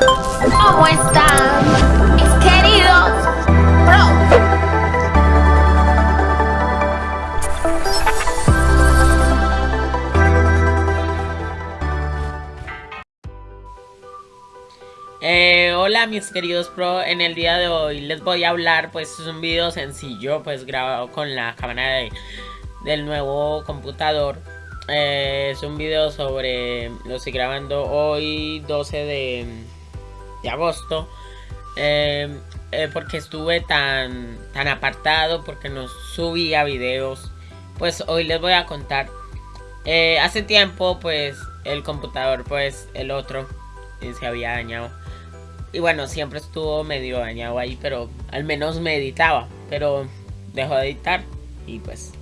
¿Cómo están mis queridos pro? Eh, hola mis queridos pro, en el día de hoy les voy a hablar, pues es un video sencillo, pues grabado con la cámara de, del nuevo computador. Eh, es un video sobre lo estoy grabando hoy 12 de de agosto. Eh, eh, porque estuve tan, tan apartado, porque no subía videos. Pues hoy les voy a contar. hace tiempo pues el computador, pues el otro, se había dañado y bueno, siempre estuvo medio dañado ahí, pero al menos me editaba. Pero dejó de editar y pues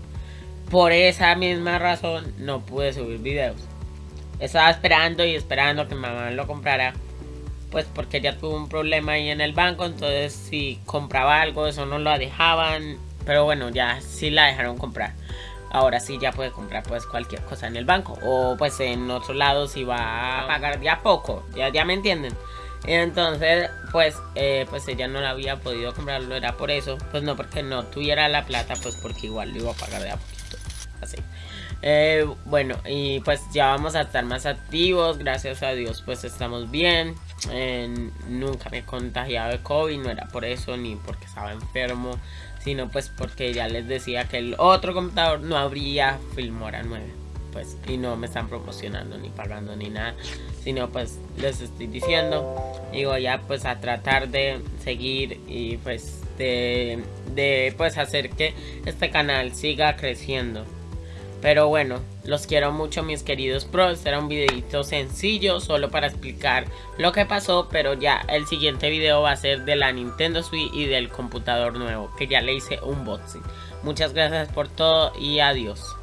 por esa misma razón no pude subir videos. Estaba esperando y esperando que mamá lo comprara. Pues porque ya tuvo un problema ahí en el banco. Entonces si compraba algo, eso no lo dejaban. Pero bueno, ya sí la dejaron comprar. Ahora sí ya puede comprar pues cualquier cosa en el banco. O pues en otro lado si va a pagar ya poco. Ya, ya me entienden. Entonces, pues, eh, pues ella no la había podido comprarlo, era por eso, pues no porque no tuviera la plata, pues porque igual lo iba a pagar de a poquito, así. Eh, bueno, y pues ya vamos a estar más activos, gracias a Dios, pues estamos bien. nunca me he contagiado de COVID, no era por eso ni porque estaba enfermo, sino pues porque ya les decía que el otro computador no habría Filmora 9 pues y no me están promocionando ni pagando ni nada sino pues les estoy diciendo y voy a pues a tratar de seguir y pues de, de pues hacer que este canal siga creciendo pero bueno, los quiero mucho mis queridos pros, era un videito sencillo solo para explicar lo que pasó, pero ya el siguiente video va a ser de la Nintendo Switch y del computador nuevo, que ya le hice un unboxing. Muchas gracias por todo y adiós.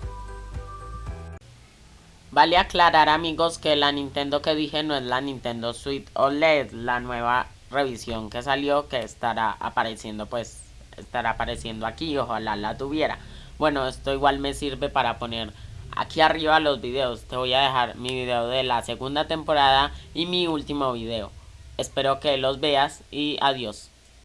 Vale aclarar amigos que la Nintendo que dije no es la Nintendo Switch OLED, la nueva revisión que salió que estará apareciendo pues estará apareciendo aquí, ojalá la tuviera. Bueno, esto igual me sirve para poner aquí arriba los videos. Te voy a dejar mi video de la segunda temporada y mi último video. Espero que los veas y adiós.